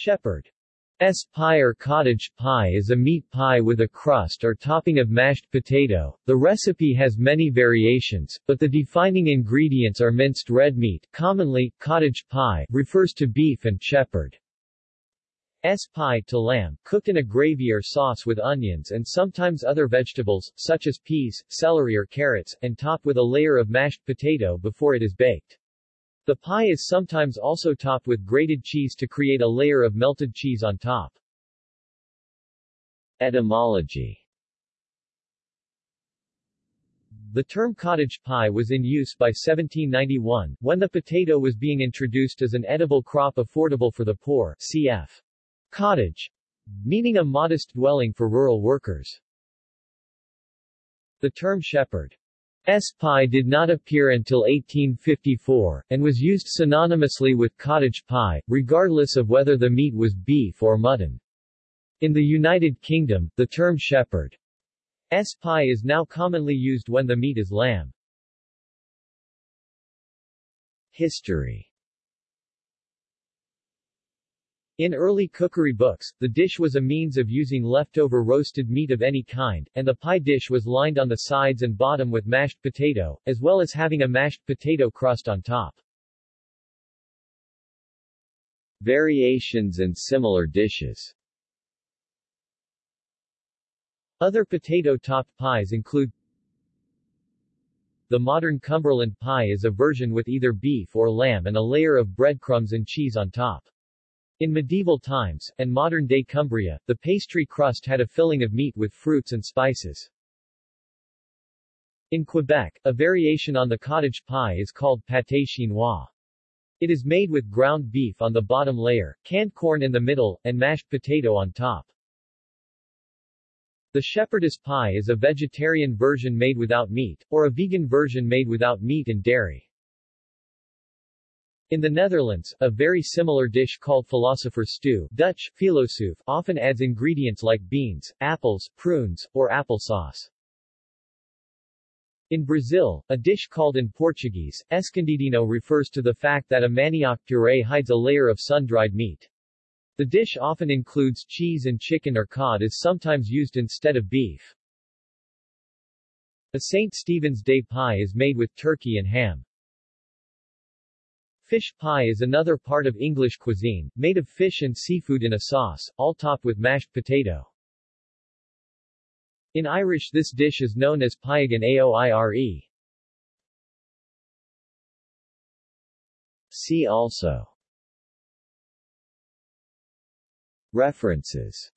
Shepherd S pie or cottage pie is a meat pie with a crust or topping of mashed potato. The recipe has many variations, but the defining ingredients are minced red meat, commonly cottage pie, refers to beef and shepherd. S pie to lamb, cooked in a gravy or sauce with onions and sometimes other vegetables, such as peas, celery or carrots, and topped with a layer of mashed potato before it is baked. The pie is sometimes also topped with grated cheese to create a layer of melted cheese on top. Etymology The term cottage pie was in use by 1791, when the potato was being introduced as an edible crop affordable for the poor cf. cottage, meaning a modest dwelling for rural workers. The term shepherd S pie did not appear until 1854, and was used synonymously with cottage pie, regardless of whether the meat was beef or mutton. In the United Kingdom, the term shepherd S pie is now commonly used when the meat is lamb. History In early cookery books, the dish was a means of using leftover roasted meat of any kind, and the pie dish was lined on the sides and bottom with mashed potato, as well as having a mashed potato crust on top. Variations and similar dishes Other potato-topped pies include The modern Cumberland pie is a version with either beef or lamb and a layer of breadcrumbs and cheese on top. In medieval times, and modern-day Cumbria, the pastry crust had a filling of meat with fruits and spices. In Quebec, a variation on the cottage pie is called pâté chinois. It is made with ground beef on the bottom layer, canned corn in the middle, and mashed potato on top. The shepherdess pie is a vegetarian version made without meat, or a vegan version made without meat and dairy. In the Netherlands, a very similar dish called philosopher's stew Dutch, filosoof, often adds ingredients like beans, apples, prunes, or applesauce. In Brazil, a dish called in Portuguese, escondidinho refers to the fact that a manioc puree hides a layer of sun-dried meat. The dish often includes cheese and chicken or cod is sometimes used instead of beef. A St. Stephen's Day pie is made with turkey and ham. Fish pie is another part of English cuisine, made of fish and seafood in a sauce, all topped with mashed potato. In Irish this dish is known as piegan aoire. See also References